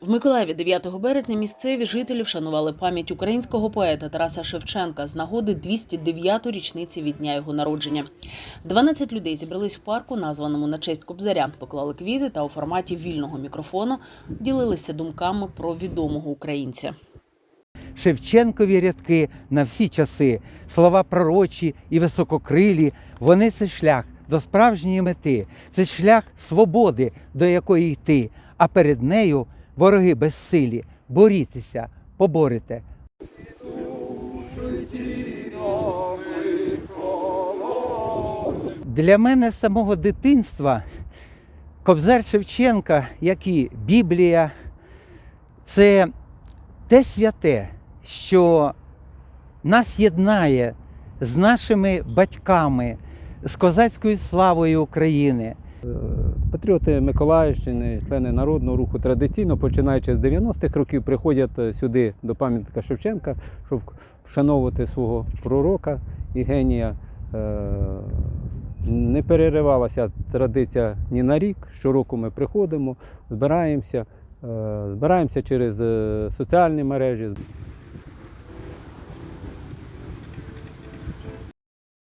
В Миколаєві 9 березня місцеві жителі вшанували пам'ять українського поета Тараса Шевченка з нагоди 209-ї річниці від дня його народження. 12 людей зібрались в парку, названому на честь Кобзаря, поклали квіти та у форматі вільного мікрофону ділилися думками про відомого українця. Шевченкові рядки на всі часи, слова пророчі і висококрилі, вони це шлях до справжньої мети, це шлях свободи, до якої йти, а перед нею вороги безсилі. Борітеся, поборете. Для мене з самого дитинства Кобзар Шевченка, як і Біблія, це те святе, що нас єднає з нашими батьками, з козацькою славою України. Патріоти Миколаївщини, члени народного руху традиційно, починаючи з 90-х років, приходять е, сюди до пам'ятника Шевченка, щоб вшановувати свого пророка і генія. Е, Не переривалася традиція ні на рік. Щороку ми приходимо, збираємося, е, збираємося через соціальні мережі.